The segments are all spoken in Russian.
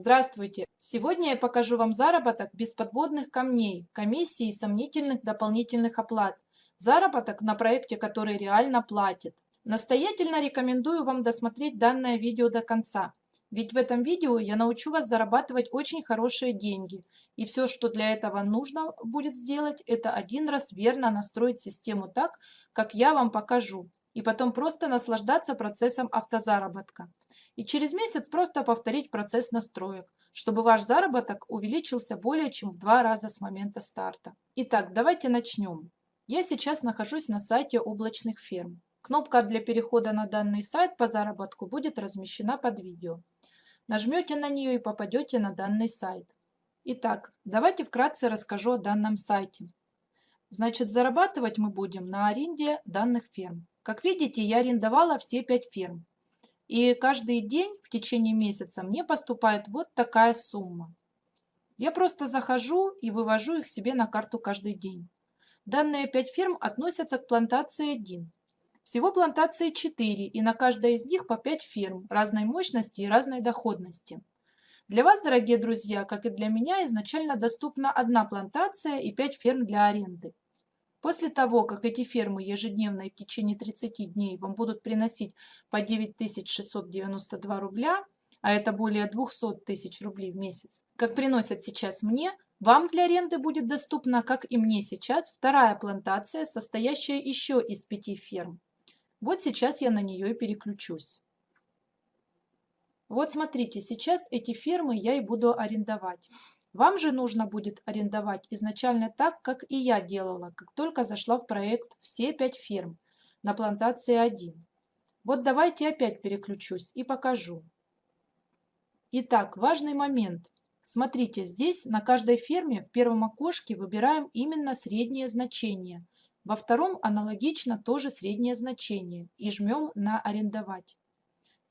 Здравствуйте! Сегодня я покажу вам заработок без подводных камней, комиссий и сомнительных дополнительных оплат. Заработок на проекте, который реально платит. Настоятельно рекомендую вам досмотреть данное видео до конца. Ведь в этом видео я научу вас зарабатывать очень хорошие деньги. И все, что для этого нужно будет сделать, это один раз верно настроить систему так, как я вам покажу. И потом просто наслаждаться процессом автозаработка. И через месяц просто повторить процесс настроек, чтобы ваш заработок увеличился более чем в два раза с момента старта. Итак, давайте начнем. Я сейчас нахожусь на сайте облачных ферм. Кнопка для перехода на данный сайт по заработку будет размещена под видео. Нажмете на нее и попадете на данный сайт. Итак, давайте вкратце расскажу о данном сайте. Значит, зарабатывать мы будем на аренде данных ферм. Как видите, я арендовала все пять ферм. И каждый день в течение месяца мне поступает вот такая сумма. Я просто захожу и вывожу их себе на карту каждый день. Данные пять ферм относятся к плантации 1. Всего плантации 4, и на каждой из них по 5 ферм разной мощности и разной доходности. Для вас, дорогие друзья, как и для меня, изначально доступна одна плантация и 5 ферм для аренды. После того, как эти фермы ежедневно и в течение 30 дней вам будут приносить по 9692 рубля, а это более 200 тысяч рублей в месяц, как приносят сейчас мне, вам для аренды будет доступна, как и мне сейчас, вторая плантация, состоящая еще из пяти ферм. Вот сейчас я на нее и переключусь. Вот смотрите, сейчас эти фермы я и буду арендовать. Вам же нужно будет арендовать изначально так, как и я делала, как только зашла в проект «Все пять ферм» на плантации 1. Вот давайте опять переключусь и покажу. Итак, важный момент. Смотрите, здесь на каждой ферме в первом окошке выбираем именно среднее значение – во втором аналогично тоже среднее значение и жмем на «Арендовать».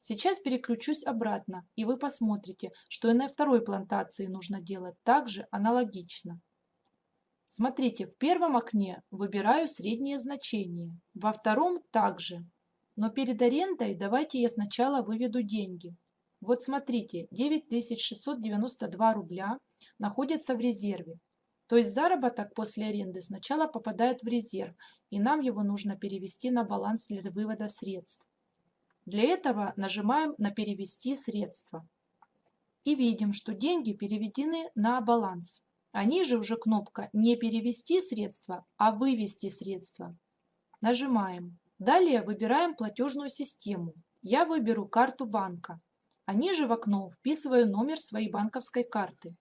Сейчас переключусь обратно, и вы посмотрите, что и на второй плантации нужно делать также аналогично. Смотрите, в первом окне выбираю среднее значение, во втором также. Но перед арендой давайте я сначала выведу деньги. Вот смотрите, 9692 рубля находятся в резерве. То есть заработок после аренды сначала попадает в резерв, и нам его нужно перевести на баланс для вывода средств. Для этого нажимаем на «Перевести средства». И видим, что деньги переведены на баланс. А ниже уже кнопка «Не перевести средства», а «Вывести средства». Нажимаем. Далее выбираем платежную систему. Я выберу карту банка. А ниже в окно вписываю номер своей банковской карты.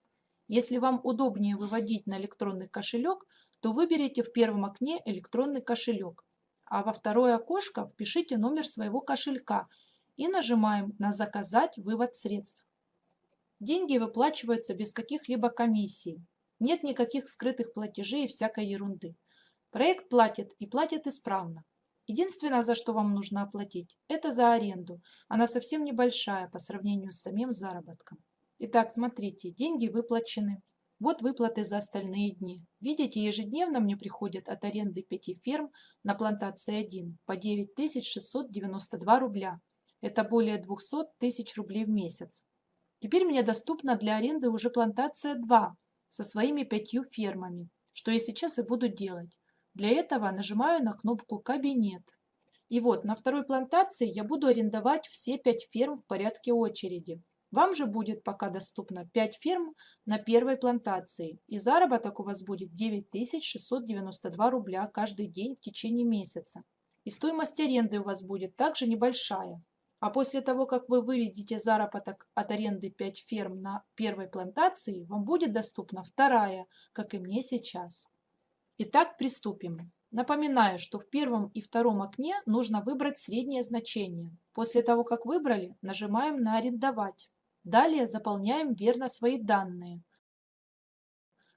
Если вам удобнее выводить на электронный кошелек, то выберите в первом окне электронный кошелек, а во второе окошко впишите номер своего кошелька и нажимаем на «Заказать вывод средств». Деньги выплачиваются без каких-либо комиссий. Нет никаких скрытых платежей и всякой ерунды. Проект платит и платит исправно. Единственное, за что вам нужно оплатить, это за аренду. Она совсем небольшая по сравнению с самим заработком. Итак, смотрите, деньги выплачены. Вот выплаты за остальные дни. Видите, ежедневно мне приходят от аренды пяти ферм на плантации 1 по 9692 рубля. Это более 200 тысяч рублей в месяц. Теперь мне доступна для аренды уже плантация 2 со своими пятью фермами, что я сейчас и буду делать. Для этого нажимаю на кнопку «Кабинет». И вот на второй плантации я буду арендовать все пять ферм в порядке очереди. Вам же будет пока доступно 5 ферм на первой плантации, и заработок у вас будет 9692 рубля каждый день в течение месяца. И стоимость аренды у вас будет также небольшая. А после того, как вы выведете заработок от аренды 5 ферм на первой плантации, вам будет доступна вторая, как и мне сейчас. Итак, приступим. Напоминаю, что в первом и втором окне нужно выбрать среднее значение. После того, как выбрали, нажимаем на «Арендовать». Далее заполняем верно свои данные,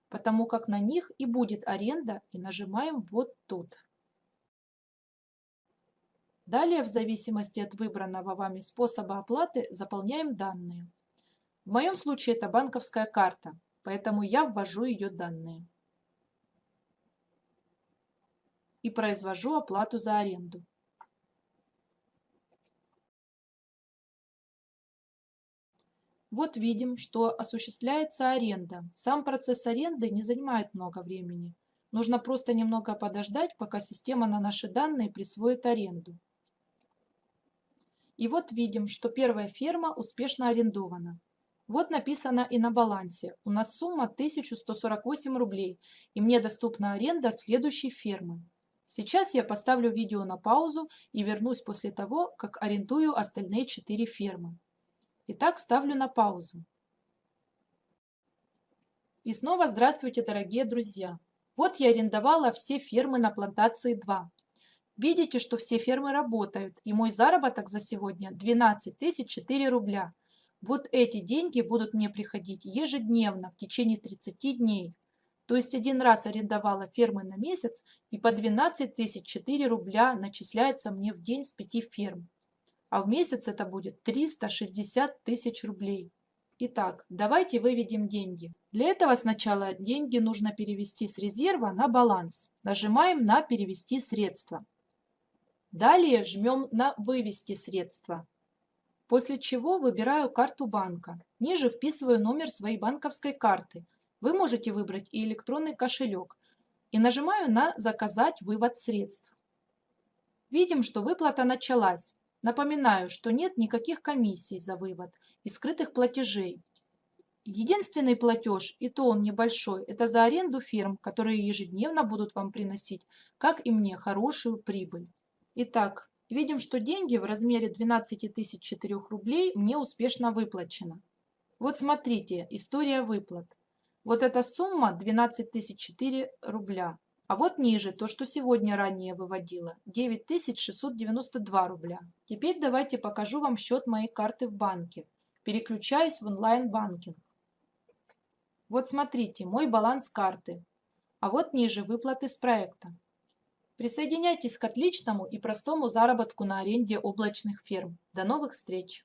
потому как на них и будет аренда, и нажимаем вот тут. Далее, в зависимости от выбранного вами способа оплаты, заполняем данные. В моем случае это банковская карта, поэтому я ввожу ее данные. И произвожу оплату за аренду. Вот видим, что осуществляется аренда. Сам процесс аренды не занимает много времени. Нужно просто немного подождать, пока система на наши данные присвоит аренду. И вот видим, что первая ферма успешно арендована. Вот написано и на балансе. У нас сумма 1148 рублей, и мне доступна аренда следующей фермы. Сейчас я поставлю видео на паузу и вернусь после того, как арендую остальные 4 фермы. Итак, ставлю на паузу. И снова здравствуйте, дорогие друзья! Вот я арендовала все фермы на плантации 2. Видите, что все фермы работают, и мой заработок за сегодня 12 004 рубля. Вот эти деньги будут мне приходить ежедневно в течение 30 дней. То есть один раз арендовала фермы на месяц, и по 12 004 рубля начисляется мне в день с 5 ферм. А в месяц это будет 360 тысяч рублей. Итак, давайте выведем деньги. Для этого сначала деньги нужно перевести с резерва на баланс. Нажимаем на «Перевести средства». Далее жмем на «Вывести средства». После чего выбираю карту банка. Ниже вписываю номер своей банковской карты. Вы можете выбрать и электронный кошелек. И нажимаю на «Заказать вывод средств». Видим, что выплата началась. Напоминаю, что нет никаких комиссий за вывод и скрытых платежей. Единственный платеж, и то он небольшой, это за аренду фирм, которые ежедневно будут вам приносить, как и мне, хорошую прибыль. Итак, видим, что деньги в размере 12 004 рублей мне успешно выплачено. Вот смотрите, история выплат. Вот эта сумма 12 004 рубля. А вот ниже, то, что сегодня ранее выводила, 9692 рубля. Теперь давайте покажу вам счет моей карты в банке. Переключаюсь в онлайн-банкинг. Вот смотрите, мой баланс карты. А вот ниже выплаты с проекта. Присоединяйтесь к отличному и простому заработку на аренде облачных ферм. До новых встреч!